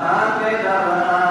Ah, Amén.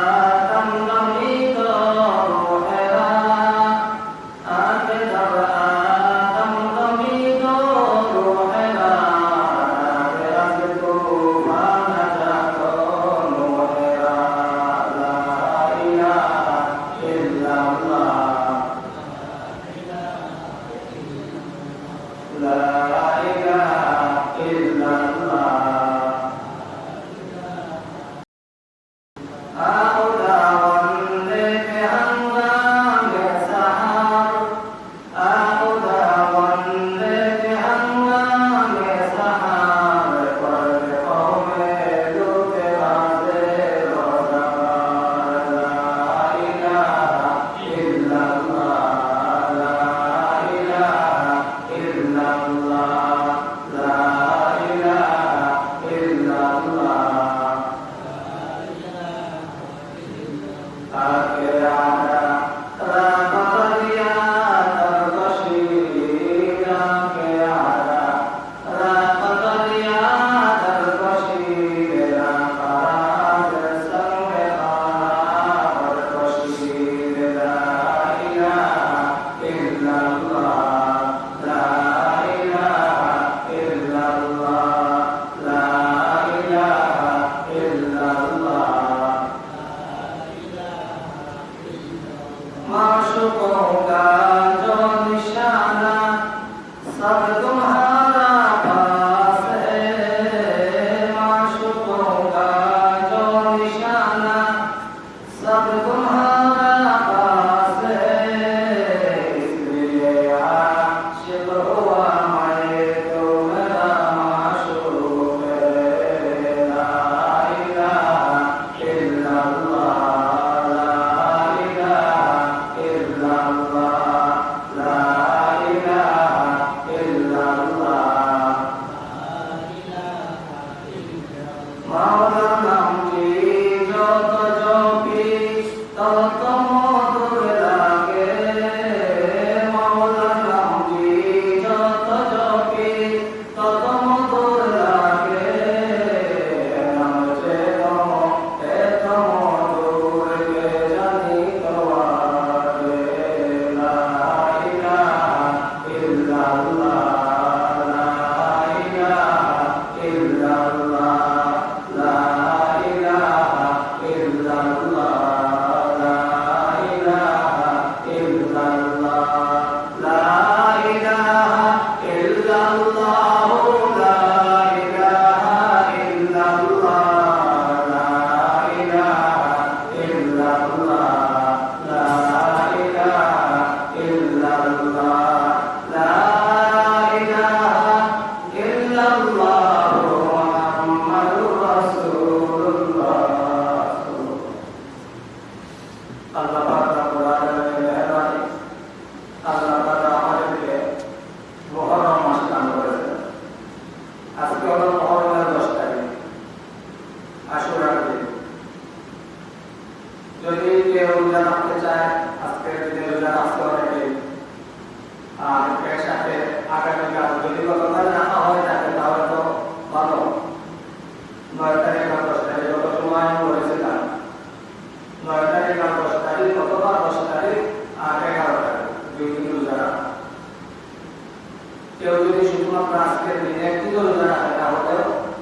কেউ যদি শুধুমাত্র আজকের দিনে একটি দল জানা তাহলে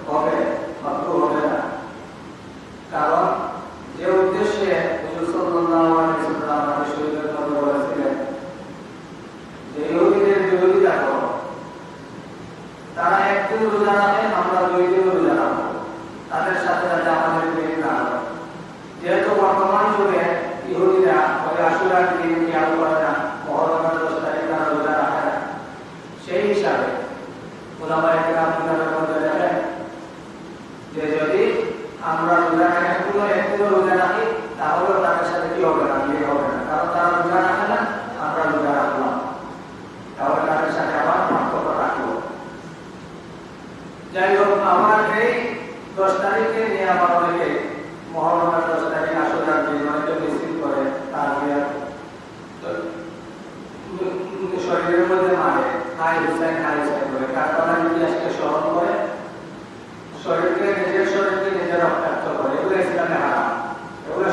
হবে। করে মারে হাই হুসাইন হাই হুসাইন করে। কারখানার ইতিহাসকে মানে স্মরণ করে, শরীরকে নিজের শরীরকে নিজের রক্তাক্ত করে, এগুলো ইসলামে হারাম। এগুলো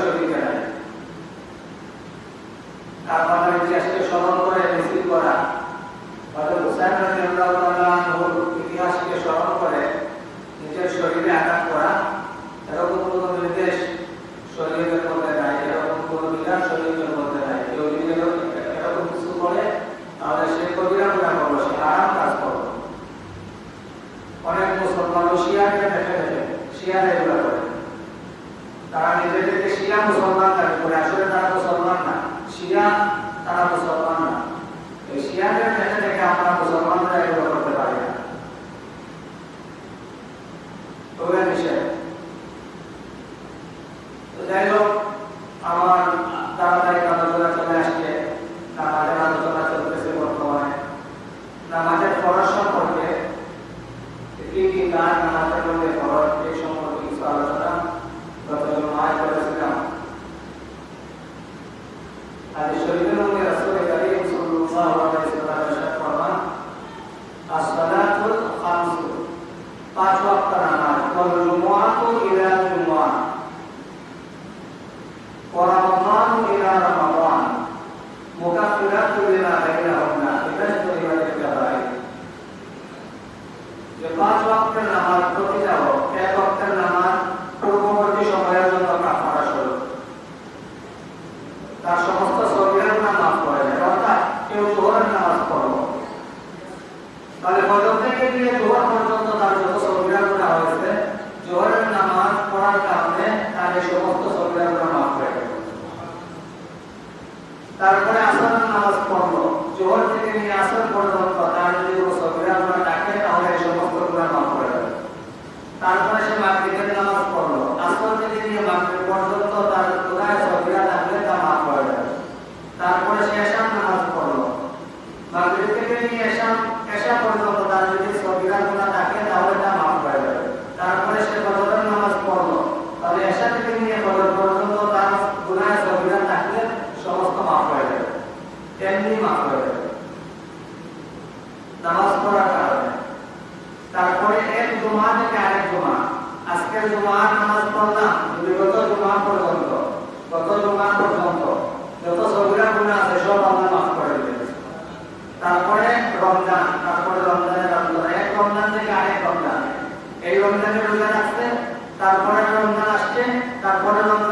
তারপরে সে মাগরিবের নামাজ পড়ল। আসর থেকে নিয়ে মাগরিব পর্যন্ত তার গুণায় সফিরা তারপরে সে এশার নামাজ পড়ল মাগরিব আজকে জুমার নামাজ পড়লাম। পর্যন্ত গত পর্যন্ত যত সবগুলা গুণা আছে, সব আল্লাহ মাফ করে তারপরে রমজান, তারপরে রমজানের রমজান এক রমজান থেকে আরেক রমজান। এই রমজানে রোজা রাখছে তারপরে রমজান আসছে, তারপরে রমজান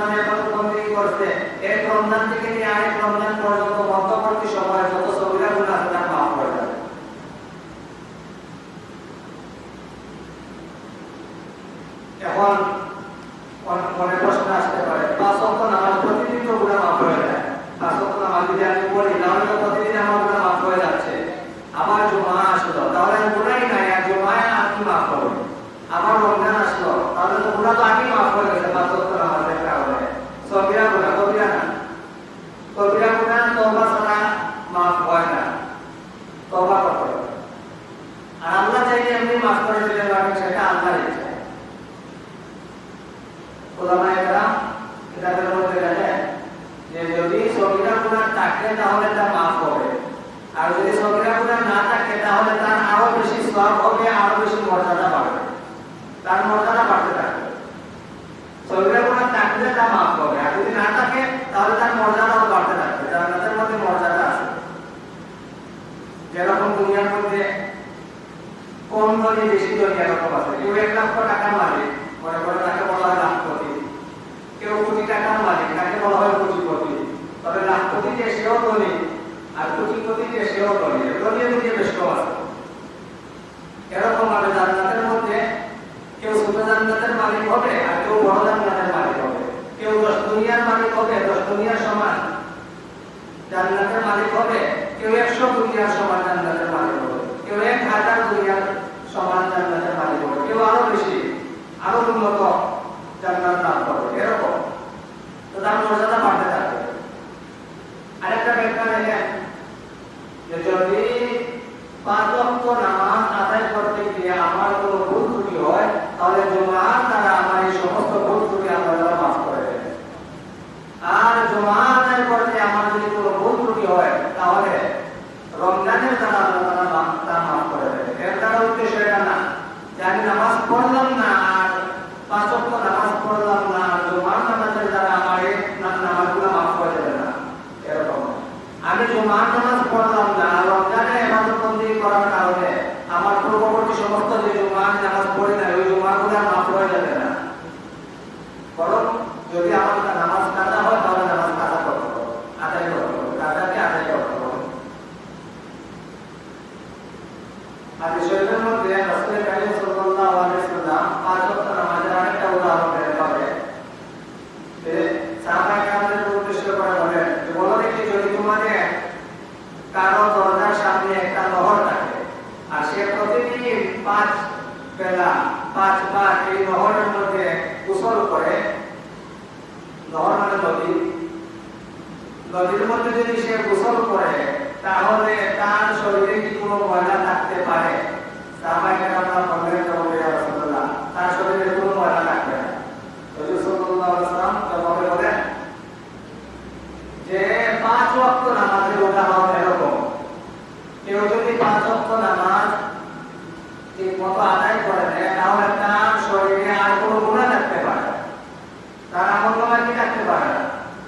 নহর মানে নদী নদীর মধ্যে যদি সে গোসল করে, তাহলে তার শরীরে কি কোনো ময়লা থাকতে পারে? তার শরীরে কোনো ময়লা থাকবে না রাসূল সাল্লাল্লাহু আলাইহি ওয়াসাল্লাম জবাবে বলেন যে পাঁচ ওয়াক্ত নামাজের উদাহরণ এরকম কেউ যদি পাঁচ ওয়াক্ত নামাজ ঠিক মতো আদায় করে নেয় তাহলে তার শরীরে আর কোনো গুণা থাকতে পারে না। তার আমল নামায় কি থাকতে পারে না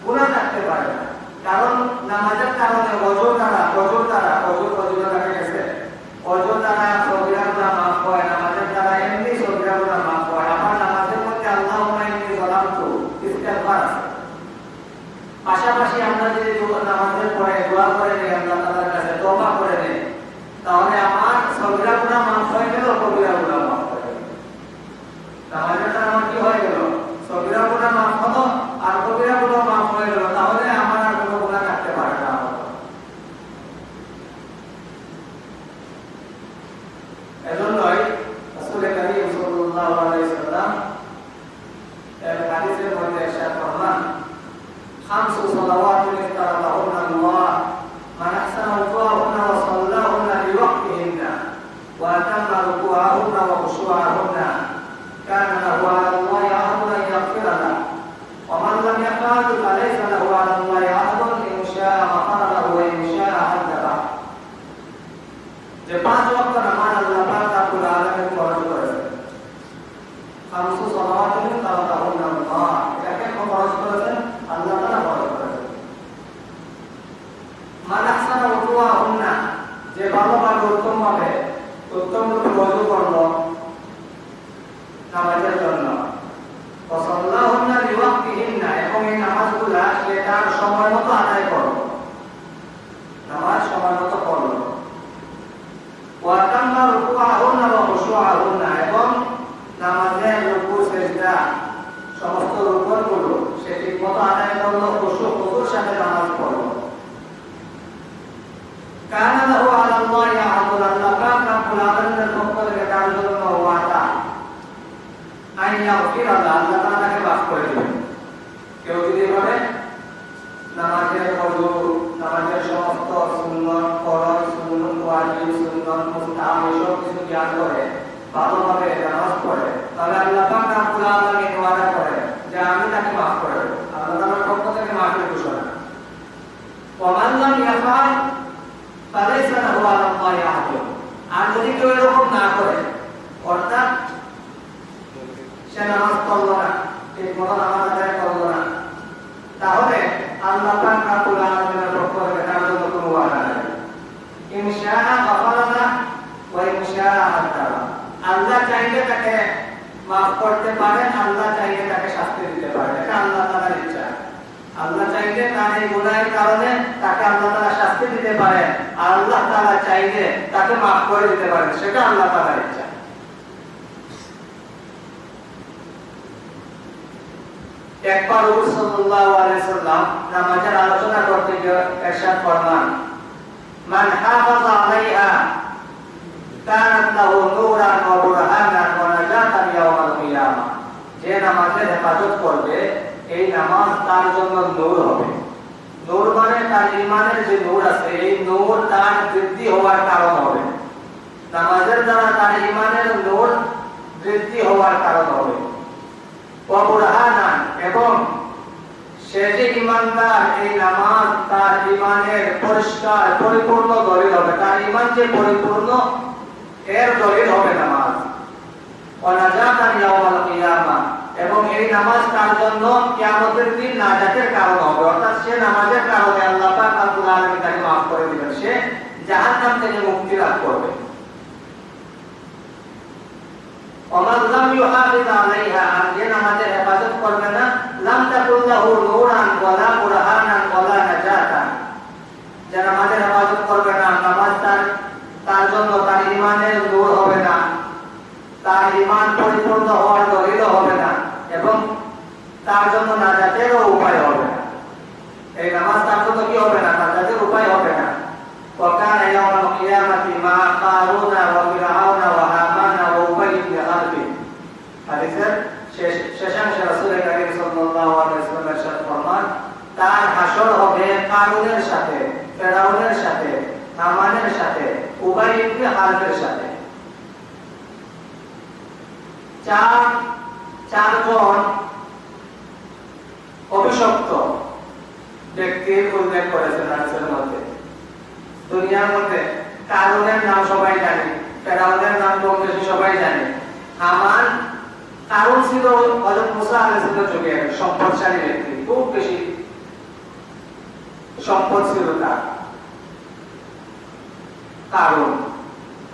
গুণা থাকতে পারে না কারণ নামাজের কারণে অজর দ্বারা অজর দ্বারা অজর অজর দেখা গেছে অজর দ্বারা সবিরা গুণা মাফ হয় নামাজের দ্বারা এমনি সবিরা গুণা মাফ হয় আমার নামাজের মধ্যে আল্লাহ এমনি গলাম তো ইস্তেগফার আছে পাশাপাশি আমরা যদি দোয়া- নামাজের পরে দোয়া করে নেই, আল্লাহ তাআলার কাছে তওবা করে নেই। তাহলে আমার সগিরা গুণা মাফ হয়ে গেল নামাজের জন্য ওয়াসাল্লাহুন্না লিওয়াক্তিহিন্না এবং এই নামাজগুলা সে তার সময় মতো আদায় করল নামাজ সময় মতো পড়ল ওয়াতাম্মা রুকুআহুন্না ওয়া খুশুআহুন্না এবং নামাজের রুকু সেজদা সমস্ত রুকনগুলো সে ঠিকমতো আদায় করল খুশু খুশুর সাথে নামাজ পড়ল কান লাহু আলা আল্লাহি আহাদুন আল্লাহ পাক রাব্বুল আলামিনের পক্ষ থেকে তার জন্য ওয়াদা আইন ইয়াগফির আল্লাহ আল্লাহ তাআলা তাকে মাফ করে দিবেন কেউ যদি বলে নামাজের ওযু নামাজের সমস্ত সুন্নত ফরজ সুন্নত ওয়াজিব সুন্নত মুস্তাহাব এসব কিছু জ্ঞান করে ভালোভাবে নামাজ পড়ে তাহলে আল্লাহ পাক রাব্বুল আলামিন ওয়াদা করে যে আমি তাকে মাফ করে দেব আল্লাহ তাআলার পক্ষ থেকে মাফের ঘোষণা ওমান লাম ইয়াফআল ফালাইসা লাহু আলা আল্লাহি আহাদুন আর যদি কেউ এরকম না করে অর্থাৎ নামাজ পড়ল করল তাহলে আল্লাহ তার জন্য আল্লাহ চাইলে তাকে মাফ করতে পারেন আল্লাহ চাইলে তাকে শাস্তি দিতে পারেন এটা আল্লাহ তাআলার ইচ্ছা। আল্লাহ চাইলে তার এই গুনাহের কারণে তাকে আল্লাহ তাআলা শাস্তি দিতে পারেন আল্লাহ তাআলা চাইলে তাকে মাফ করে দিতে পারেন সেটা আল্লাহ তাআলার ইচ্ছা। একবার রাসূল সাল্লাল্লাহু আলাইহি সাল্লাম নামাজের আলোচনা করতে গিয়ে ইরশাদ ফরমান, মান হাফাযা আলাইহা, কানাত লাহু নূরান ওয়া বুরহানান ওয়া নাজাতান ইয়াওমাল কিয়ামা যে নামাজের হেফাজত করবে, এই নামাজ তার জন্য নূর হবে। নূর মানে তার ঈমানের যে নূর আছে, এই নূর তার বৃদ্ধি হওয়ার কারণ হবে। নামাজের দ্বারা তার ঈমানের নূর বৃদ্ধি হওয়ার কারণ হবে। এবং সে যে ইমানদার এই নামাজ তার ইমানের পরিষ্কার, পরিপূর্ণ দলিল হবে। তার ইমান যে পরিপূর্ণ, এর দলিল হবে নামাজ। এবং এই নামাজ তার জন্য দিন নাজাতের কারণ হবে। অর্থাৎ সে নামাজের কারণে আল্লাহ তাকে maaf করে দিবেন। সে জাহান্নাম থেকে মুক্তি লাভ করবে। হেফাজত করবে না নামাজ তার জন্য তার ঈমানের নূর হবে না। তার ঈমান পরিপূর্ণ হওয়ার হবে না এবং তার জন্য নাজাতেরও উপায় হবে এই নামাজ তার জন্য কি হবে? হামানের সাথে উবাই ইবনে হালফের সাথে। চার অভিশপ্ত ব্যক্তির উল্লেখ করেছেন মধ্যে। দুনিয়ার মধ্যে কারুনের নাম সবাই জানে, ফেরাউনের নাম কম বেশি সবাই জানে। হামান কারণ ছিল হযরত মুসা সম্পদশালী ব্যক্তি, খুব বেশি সম্পদ ছিল তার। কারণ।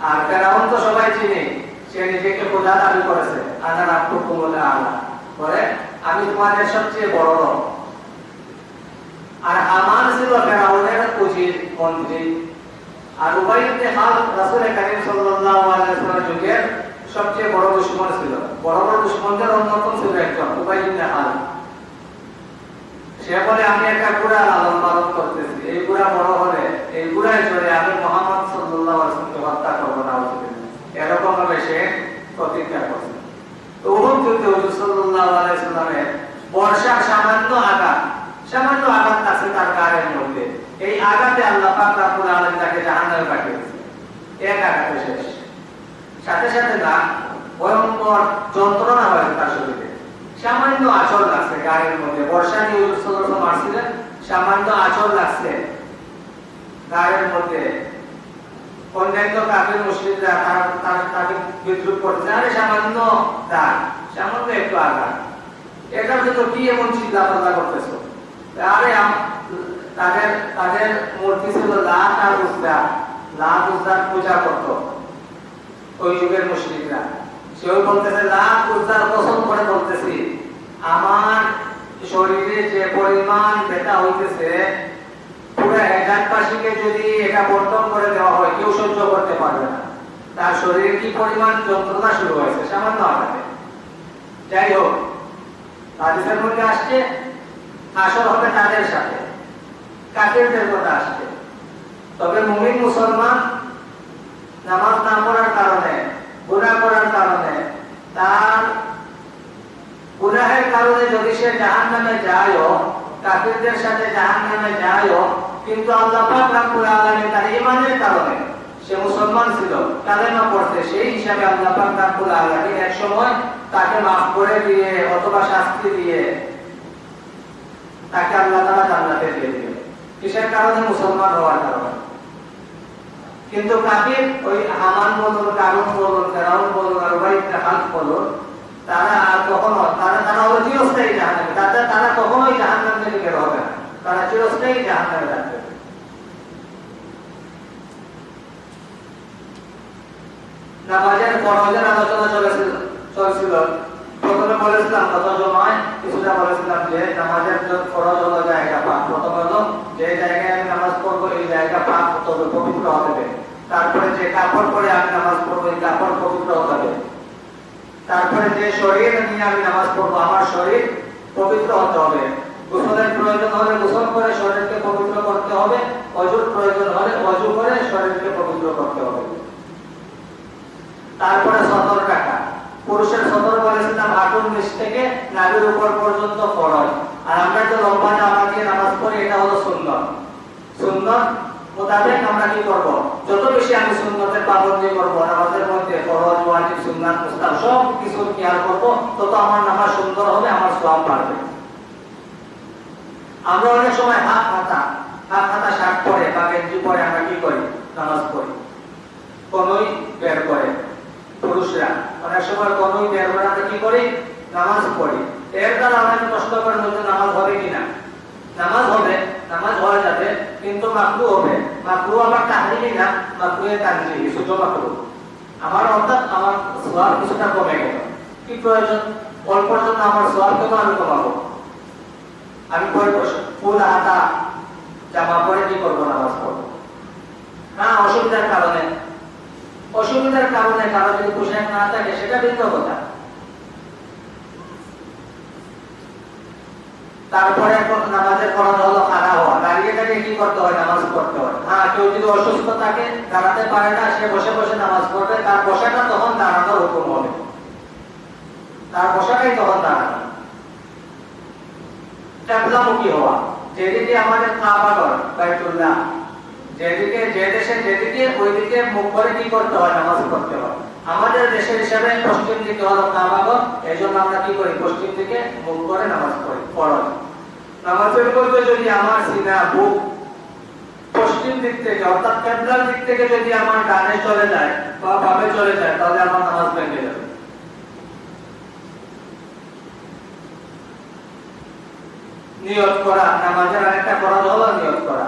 আর ফেরাউন তো সবাই চিনে, সে নিজেকে খোদা দাবি করেছে আনা রাখব বলে আল্লাহ। বলে, আমি তোমাদের সবচেয়ে বড় লোক আর হামান ছিল ফেরাউনের উজির মন্ত্রী। আর উবাই ইবনে খাল রাসূল কারীম সাল্লাল্লাহু আলাইহি ওয়াসাল্লামের যুগের সবচেয়ে বড় দুশমন ছিল। বড় বড় দুশমনদের অন্যতম ছিল একজন, উবাই ইবনে খাল সে আমি একটা লালন পালন করতেছি। এই বড় হলে, এই চলে আমি মোহাম্মদ সাল্লাল্লাহু আলাইহি ওয়াসাল্লামকে হত্যা করব না এরকম ভাবে সে প্রতিজ্ঞা করছে। যুদ্ধে হুজুর আলাইহি বর্ষার সামান্য আঘাত সামান্য আঘাত আছে তার গায়ের মধ্যে। এই আঘাতে আল্লাহ পাক তাকে জাহান্নামে পাঠিয়ে দিয়েছে এক আঘাতে শেষ। সাথে সাথে না, ভয়ঙ্কর যন্ত্রণা হয়েছে তার শরীরে। সামান্য আচর লাগছে, গায়ের মধ্যে। বর্ষা নিয়ে মারছিলেন, সামান্য আচর লাগছে। গায়ের মধ্যে। অন্যান্য কাফের মুসলিমরা তাকে বিদ্রুপ করছে। আরে সামান্য দাগ, সামান্য একটু আঘাত। এটার জন্য কি এমন চিন্তা ভাবনা করতেছো? আরে তাদের তাদের মূর্তি ছিল লাত আর উজদা লাত উজদার পূজা করত। ওই যুগের মুসলিমরা। সেও আমার শরীরে যে পরিমাণ ব্যথা হইতেছে, পুরো একাধবাসীকে যদি এটা বর্তন করে দেওয়া হয়, কেউ সহ্য করতে পারবে না। তার শরীরে কি পরিমাণ যন্ত্রণা শুরু হয়েছে, সামান্য আঘাতে। যাই হোক, হাদিসের মধ্যে আসছে আসর হবে তাদের সাথে? কাফেরদের কথা আসছে। তবে মুমিন মুসলমান নামাজ না পড়ার কারণে গুনাহ করার কারণে। তার গুনাহের কারণে যদি সে জাহান্নামে যায়ও, কাফিরদের সাথে জাহান্নামে যায়ও, কিন্তু আল্লাহ তার ঈমানের কারণে সে মুসলমান ছিল, কালেমা পড়তে সেই হিসাবে আল্লাহ এক সময় তাকে মাফ করে দিয়ে অথবা শাস্তি দিয়ে তাকে আল্লাহ তাআলা জান্নাতে দিয়ে কিসের কারণে? মুসলমান হওয়ার কারণে। কিন্তু কাফির ওই হামান বলুন কারুন বলুন ফেরাউন বলুন আর ইবনে খালফ বলুন তারা আর কখনো, তারা তারা হলো চিরস্থায়ী জাহান্নামে। তারা তারা কখনোই জাহান্নাম থেকে বের হবে না। তারা চিরস্থায়ী জাহান্নামে থাকবে। নামাজের ফরজের আলোচনা চলেছিল, চলছিল। প্রথমে বলেছিলাম কিছুটা বলেছিলাম যে নামাজের ফরজ হলো জায়গা পাক। প্রথম হলো যে জায়গায় আমি নামাজ পড়ব, এই জায়গা পাক হতে হবে পবিত্র হবে। তারপরে যে কাপড় পরে আমি নামাজ পড়ব, এই কাপড় পবিত্র হবে। তারপরে যে শরীর নিয়ে আমি নামাজ পড়ব, আমার শরীর পবিত্র হতে হবে। গোসলের প্রয়োজন হলে গোসল করে শরীরকে পবিত্র করতে হবে। অজুর প্রয়োজন হলে অজু করে শরীরকে পবিত্র করতে হবে। তারপরে সতর টাকা। পুরুষের সতর বলেছিলাম হাঁটুর নিচ থেকে নাভির উপর পর্যন্ত ফরজ আর আমরা যে লম্বা জামা দিয়ে নামাজ পড়ি, এটা হলো সুন্দর সুন্দর আমরা কি যত বেশি আমি পাবন্দি নামাজের মধ্যে ফরজ সব কিছু তত আমার নামাজ সুন্দর হবে, আমার বাড়বে। আমরা অনেক সময় হাত হাতা হাত হাতা শার্ট পরে বা গেঞ্জি পরে আমরা কি করি? নামাজ পড়ি। কোনই বের করে পুরুষরা। অনেক সময় কোনই করে কি করি? নামাজ পড়ি। এর দ্বারা অনেক কষ্ট করে মধ্যে নামাজ হবে কিনা নামাজ হবে, নামাজ হয়ে যাবে, কিন্তু মাকরু হবে। মাকরু আবার তাহরিমি না, মাকরু এর তানজিহি সুযোগ মাকরু। আমার অর্থাৎ আমার সোয়াব কিছুটা কমে গেল। কি প্রয়োজন? অল্প জন্য আমার সোয়াব কেন আমি কমাবো। আমি পরে ফুল হাতা জামা পরে কি করব নামাজ পড়ব? না, অসুবিধার কারণে অসুবিধার কারণে কারও যদি পোশাক না থাকে, সেটা ভিন্ন কথা। তারপরে এখন নামাজের ফরজ হলো খাড়া হওয়া। দাঁড়িয়ে দাঁড়িয়ে কি করতে হয়? নামাজ পড়তে হয়। হ্যাঁ কেউ যদি অসুস্থ থাকে, দাঁড়াতে পারে না, সে বসে বসে নামাজ পড়বে। তার বসাটা তখন দাঁড়ানোর হুকুম হবে। তার বসাটাই তখন দাঁড়ানো ক্যাবলামুখী হওয়া। যেদিকে আমাদের কাবাগর বাইতুল্লাহ যেদিকে, যে দেশে যেদিকে ওই দিকে মুখ করে কি করতে হয়? নামাজ পড়তে হয়। আমাদের দেশের হিসাবে পশ্চিম দিকে হলো কাবাগর এই জন্য আমরা কি করি? পশ্চিম দিকে মুখ করে নামাজ পড়ি ফরজ নামাজের যদি আমার সিনা, বুক পশ্চিম দিক থেকে, অর্থাৎ দিক থেকে যদি আমার ডানে চলে যায় বা বামে চলে যায়, তাহলে আমার নামাজ ভেঙে যাবে। নিয়ত করা, নামাজের আরেকটা ফরজ হলো নিয়ত করা।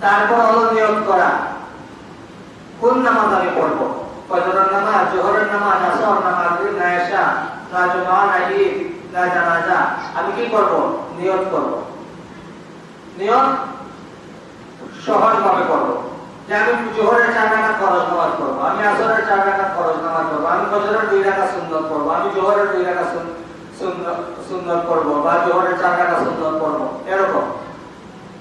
তারপর হলো নিয়োগ করা। কোন নামাজ আমি পড়ব? নামাজ, জোহরের নামাজ আসর না মাগরিব না এশা না জুমা না ঈদ, না জানাজা, আমি কি করব? নিয়ত করব। নিয়ত সহজ ভাবে করব। যে আমি জোহরের চার রাকাত ফরজ নামাজ পড়ব, আমি আসরের চার রাকাত ফরজ নামাজ পড়ব, আমি ফজরের দুই টাকা সুন্দর পড়ব, আমি জোহরের দুই রাকাত সুন- সুন্নত সুন্নত পড়ব বা জোহরের চার রাকাত সুন্দর পড়ব, এরকম।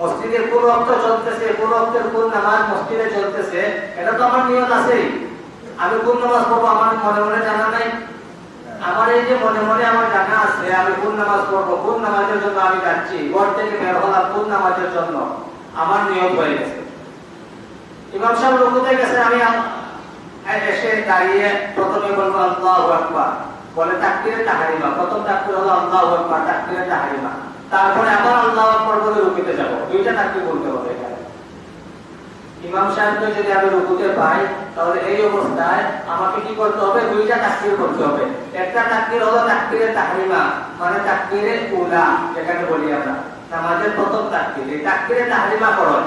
মসজিদের কোন রক্ত চলতেছে, কোন রক্তের কোন নামাজ মসজিদে চলতেছে, এটা তো আমার নিয়ত আছেই। আমি কোন নামাজ পড়ব আমার মনে মনে জানা নাই। আমার এই যে মনে মনে আমার জানা আছে, আমি কোন নামাজ পড়ব, কোন নামাজের জন্য আমি যাচ্ছি, ঘর থেকে বের হলাম কোন নামাজের জন্য, আমার নিয়ত হয়ে গেছে। ইমাম সাহেব রুকুতে গেছে? আমি এসে দাঁড়িয়ে প্রথমে বলব আল্লাহু আকবার। বলে তাকবীরে তাহরিমা। প্রথম তাকবীর হলো, আল্লাহ আকবার। তাকবীরে তাহরিমা। তারপরে আবার আল্লাহু বলে রুকুতে যাব। দুইটা তাকবীর বলতে হবে ইমাম সাহেবকে যদি আমি রুকুতে পাই, তাহলে এই অবস্থায় আমাকে কি করতে হবে? দুইটা তাকবীর করতে হবে। একটা তাকবীর হলো তাহরিমা মানে উলা বলি আমরা। নামাজের প্রথম তাকবীর। এই তাকবীরে তাহরিমা ফরজ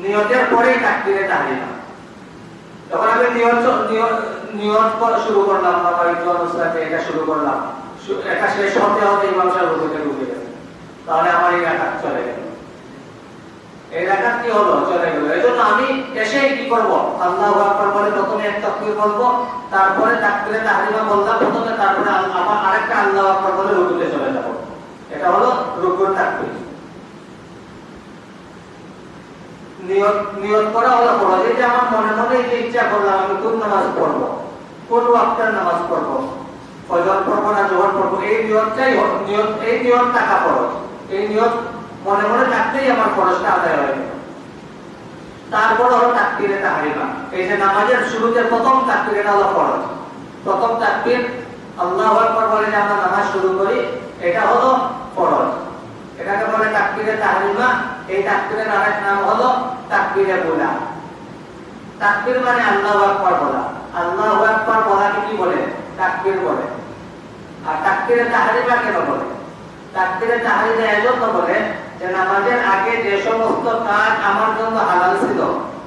নিয়তের পরেই তাকবীরে তাহরিমা। যখন আমি নিয়ত নিয়ত- শুরু করলাম একটু অনুষ্ঠানে এটা শুরু করলাম শু- এটা শেষ হতে হতে ইমাম সাহেব রুকুতে ঢুকে গেছে তাহলে আমার এই রাখাত চলে গেল। এই রাখাত কি হলো? চলে গেল। এই জন্য আমি এসে কি করব? আল্লাহ আকবার বলে প্রথমে এক তাকবীর বলব, তারপরে তারপরে আরেকটা আল্লাহ আকবার বলে রুকুতে চলে যাব। এটা হলো রুকুর তাকবীর। নিয়ত নিয়ত করা হলো এই যে আমার মনে মনে ইচ্ছা করলাম, আমি কোন নামাজ পড়ব? কোন ওয়াক্তের নামাজ পড়ব? ফজর না জোহর এই নিয়তটাই নিয়ত, এই নিয়ত টাকা এই নিয়ত মনে মনে থাকতেই আমার ফরজটা আদায় হয়ে। তারপর হলো এই যে নামাজের শুরুতে প্রথম এটা হলো ফরজ। প্রথম আল্লাহু বলে যে আমরা নামাজ শুরু করি, এটা হলো এটাকে বলে তাকবীরে তাহরিমা। এই তাকবীরের আরেক নাম হলো তাকবীরে বুলা। তাকবীর মানে আল্লাহু আকবার বলা। আল্লাহু আকবার বলাকে কি বলে? তাকবীর বলে। আর তাকবীরে তাহরিমা কেন বলে তাকবীরে তাহরিমা এজন্য বলে যে নামাজের আগে যে সমস্ত কাজ আমার জন্য হালাল ছিল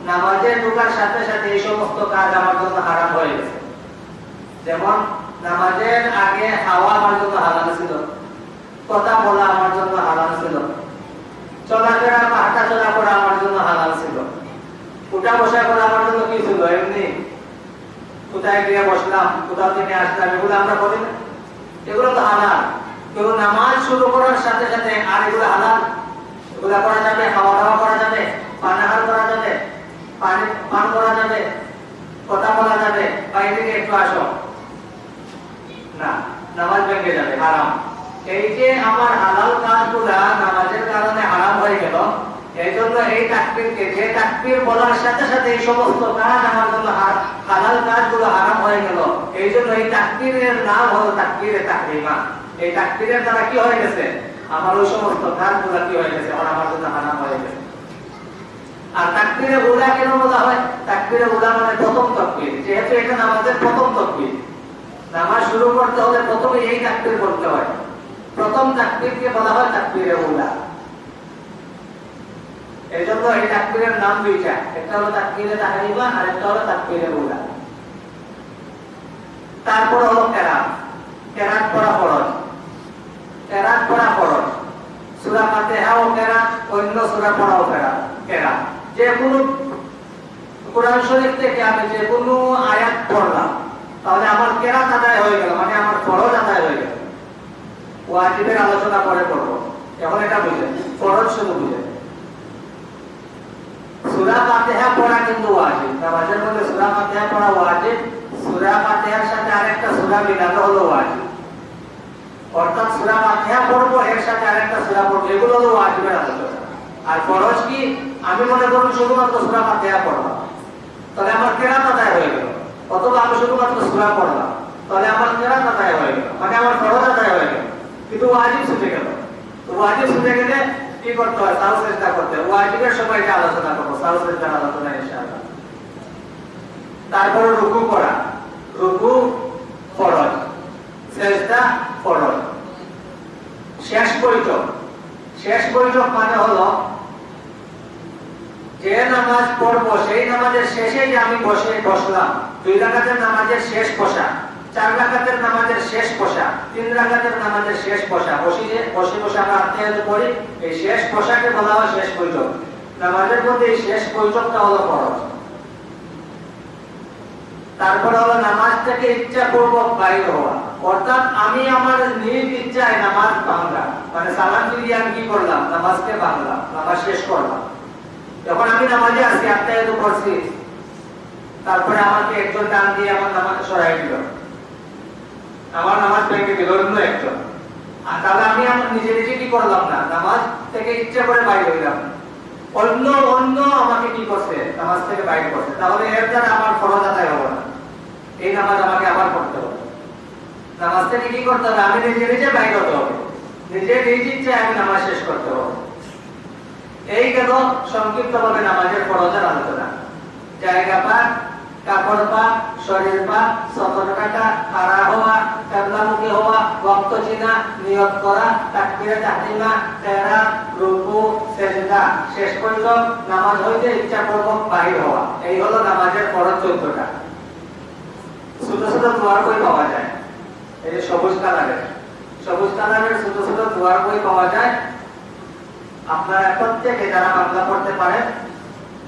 নামাজে ঢোকার সাথে সাথে এই সমস্ত কাজ আমার জন্য হারাম হয়ে গেছে। যেমন নামাজের আগে হাওয়া আমার জন্য হালাল ছিল, কথা বলা আমার জন্য হালাল ছিল, চলাফেরা বা হাঁটা চলা করা আমার জন্য হালাল ছিল, উঠা বসা করা আমার জন্য কি ছিল? এমনি কোথায় গিয়ে বসলাম, কোথাও থেকে আসলাম, এগুলো আমরা করি না। এগুলো তো হালাল। কিন্তু নামাজ শুরু করার সাথে সাথে আর এগুলো হালাল। এগুলো করা যাবে খাওয়া দাওয়া করা যাবে পানাহার করা যাবে, পানি, পান করা যাবে, কথা বলা যাবে বাইরে একটু আসো। না, নামাজ ভেঙে যাবে, হারাম। এই যে আমার হালাল কাজগুলা নামাজের কারণে হারাম হয়ে গেল এই জন্য এই তাকবীরকে, যে তাকবীর বলার সাথে সাথে এই সমস্ত কাজ আমার জন্য হালাল কাজগুলো হয়ে গেল। এই জন্য এই তাকবীরের নাম হলো তাকবীরে তাকরিমা। এই তাকবীরের দ্বারা কি হয়ে গেছে? আমার ওই সমস্ত কাজগুলো কি হয়ে গেছে? আমার জন্য হারাম হয়ে গেছে। আর তাকবীরে কেন বলা হয়? তাকবীরে মানে প্রথম তাকবীর। যেহেতু এটা নামাজের প্রথম তাকবীর, নামাজ শুরু করতে হলে প্রথমে এই তাকবীর করতে হয়। প্রথম তাকবীরকে বলা হয় তাকবীরে উলা। এই তাকবীরের নাম দুইটা, একটা হলো তাকবীরে আর একটা হলো তাকবীরে হলো কেরাত। কেরাত ফরজ। কেরাত ফরজ। কেরাত, অন্য কেরাত কেরাত। যে কোনো কোরআন শরীফ থেকে আমি যে কোনো আয়াত পড়লাম, তাহলে আমার কেরাত আদায় হয়ে গেল মানে আমার ফরজ আদায় হয়ে গেল। ওয়াজিবের আলোচনা পরে করব। এখন এটা বুঝে ফরজ শুধু বুঝে সূরা ফাতিহা পড়া কিন্তু ওয়াজিব। নামাজের মধ্যে সূরা ফাতিহা পড়া ওয়াজিব, সূরা ফাতিহার সাথে আরেকটা সূরা মিলানো হলো ওয়াজিব। অর্থাৎ সূরা ফাতিহা পড়ব, এর সাথে আরেকটা সূরা পড়ব, এগুলো হলো ওয়াজিবের আর ফরজ কি? আমি মনে করুন শুধুমাত্র সূরা ফাতিহা পড়লাম তাহলে আমার কেরাত আদায় হয়ে গেল। অথবা আমি শুধুমাত্র সূরা পড়লাম। তাহলে আমার কেরাত আদায় হয়ে গেল। মানে আমার ফরজ আদায় হয়ে গেল। কিন্তু ওয়াজিব ছুটে গেল। তো ওয়াজিব ছুটে গেলে কি করতে হয়? সাহস চেষ্টা করতে হয়। ওয়াজিবের সময় এটা আলোচনা করব। সাহস চেষ্টার আলোচনা, ইনশাআল্লাহ। তারপর রুকু করা রুকু ফরজ সেজদা ফরজ শেষ বৈঠক। শেষ বৈঠক মানে হলো, যে নামাজ পড়ব, সেই নামাজের শেষে আমি বসে বসলাম। দুই রাকাতের নামাজের শেষ বসা। চার রাকাতের নামাজের শেষ বসা তিন রাকাতের নামাজের শেষ বসে যে আমরা আত্মীয়ত করি এই শেষ বসাকে বলা হয় শেষ বৈঠক নামাজের মধ্যে এই শেষ বৈঠকটা হলো তারপর হলো নামাজ থেকে ইচ্ছা বাইর হওয়া। অর্থাৎ আমি আমার নিজ ইচ্ছায় নামাজ ভাঙলাম মানে সালাম ফিরিয়ে আমি কি করলাম? নামাজকে ভাঙলাম নামাজ শেষ করলাম। যখন আমি নামাজে আসি, আত্মায় তো করছি তারপরে আমাকে একজন টান দিয়ে আমার নামাজ সরাই দিল। আমার নামাজ ভেঙে দিল অন্য একজন আর তাহলে আমি আমার নিজে নিজে কি করলাম না। নামাজ থেকে ইচ্ছা করে বাইর হইলাম অন্য অন্য আমাকে কি করছে? নামাজ থেকে বাইর করছে। তাহলে এর দ্বারা আমার ফরজ আদায় হবে না। এই নামাজ আমাকে আবার পড়তে হবে। নামাজ থেকে কি করতে হবে? আমি নিজে নিজে বাইর হতে হবে। নিজে নিজ ইচ্ছে আমি নামাজ শেষ করতে হবে। এই গেল সংক্ষিপ্ত ভাবে নামাজের ফরজের আলোচনা। জায়গা পাক, কাপড় পাক, শরীর সতর কাটা খাড়া হওয়া হওয়া চিনা নিয়ত করা, তাকবিরে তেরা রুকু, সেজদা। শেষ পর্যন্ত নামাজ হইতে বাহির হওয়া। এই হলো নামাজের চোদ্দটা ছোট ছোট বই পাওয়া যায়। এই যে সবুজ কালারের। সবুজ কালারের ছোট ছোট দোয়ার বই পাওয়া যায়। আপনারা প্রত্যেকে যারা বাংলা পড়তে পারেন,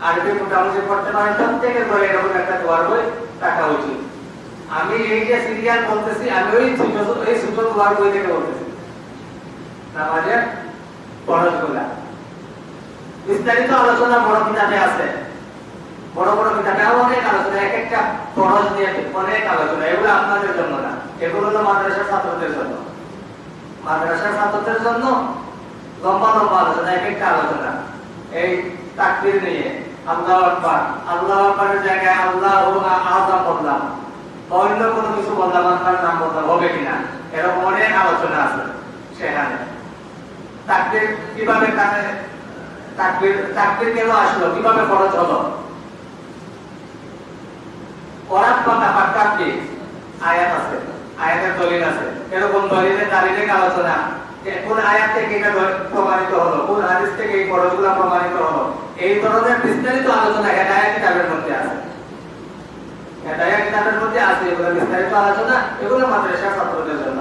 আরবি মোটামুটি পড়তে পারেন, প্রত্যেকের ঘরে এরকম একটা দোয়ার বই থাকা উচিত। আমি এই যে সিরিয়াল বলতেছি, আমি ওই এই ছোট দোয়ার বই থেকে বলতেছি। নামাজের ফরজগুলা বিস্তারিত আলোচনা বড় কিতাবে আছে। বড় বড় কিতাবে অনেক আলোচনা, এক একটা ফরজ নিয়ে অনেক আলোচনা, এগুলো আপনাদের জন্য না। এগুলো হলো মাদ্রাসার ছাত্রদের জন্য। মাদ্রাসার ছাত্রদের জন্য লম্বা লম্বা আলোচনা, এক একটা আলোচনা। এই তাকবীর নিয়ে, আল্লাহ আকবার। আল্লাহ আকবারের জায়গায় আল্লাহ অন্য কোনো কিছু বললাম আপনার নাম বললাম হবে কিনা এরকম অনেক আলোচনা আছে সেখানে। তাকবীর কীভাবে তাকবীর কেন আসলো? কীভাবে খরচ হলো? কি? আয়াত আছে, আয়াতের দলিল আছে। এরকম দলিলের দালিলের আলোচনা। কোন আয়াত থেকে এটা প্রমাণিত হলো? কোন হাদিস থেকে এই খরচগুলো প্রমাণিত হলো? এই ধরনের বিস্তারিত আলোচনা হেদায়া কিতাবের মধ্যে আছে। হেদায়া কিতাবের মধ্যে আছে, এগুলো বিস্তারিত আলোচনা, এগুলো মাদ্রাসা ছাত্রদের জন্য।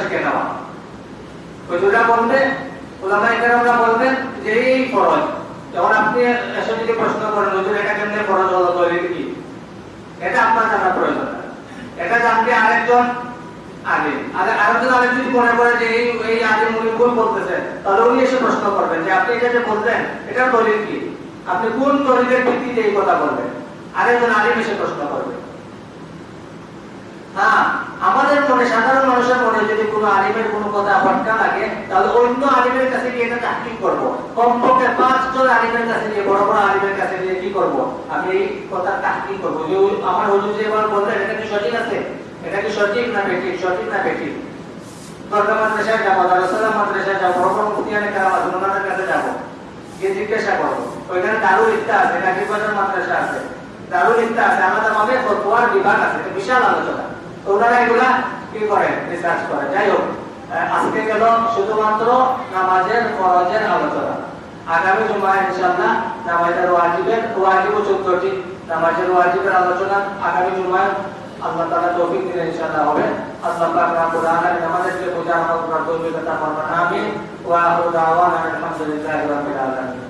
শিখে নেওয়া। হুজুরা বলবে এটা আপনার জানা প্রয়োজন। এটা জানতে আরেকজন আগে। আর আরেকজন আরেক যদি মনে করে যে এই এই আগে উনি ভুল বলতেছেন, তাহলে উনি এসে প্রশ্ন করবেন যে আপনি এটা যে বললেন এটা দলিল কি? আপনি কোন দলিলের ভিত্তিতে এই কথা বলবেন আরেকজন আলিম এসে প্রশ্ন করবে। হ্যাঁ আমাদের মনে, সাধারণ মানুষের মনে যদি কোনো আলিমের কোনো কথা ফটকা লাগে, তাহলে অন্য আলিমের কাছে গিয়ে এটা তাহকিক করব। কমপক্ষে পাঁচজন আলিমের কাছে গিয়ে, বড় বড় আলিমের কাছে গিয়ে কি করব? আমি এই কথা তাহকিক করব। যে আমার হুজুর যে এবার বললেন, এটা কি সঠিক আছে? এটা কি সঠিক না বেঠিক? সঠিক না বেঠিক? দরকার মাদ্রাসায় যাব দারুসালাম মাদ্রাসায় যাব, বড় বড় মুফতিয়ানে কারাম ওনাদের কাছে যাব, গিয়ে জিজ্ঞাসা করব। ওইখানে দারুল ইফতা আছে বাজার মাদ্রাসা আছে। দারুল ইফতা আছে। আলাদা ভাবে ফতোয়ার বিভাগ আছে বিশাল আলোচনা। ওনারা এগুলা কি করেন? রিসার্চ করে যাই হোক আজকে গেল শুধুমাত্র নামাজের ফরজের আলোচনা। আগামী জুমায় ইনশাআল্লাহ নামাজের ওয়াজিবের, ওয়াজিব চোদ্দটি নামাজের ওয়াজিবের আলোচনা আগামী জুমায়। আল্লাহ তাআলা তৌফিক দিলে ইনশাআল্লাহ হবে। আল্লাহ পাক রব্বুল আলামিন আমাদেরকে বোঝার তৌফিক দান করবেন। আমিন। ওয়া আখিরু দাওয়ানা আলহামদুলিল্লাহি রাব্বিল আলামিন।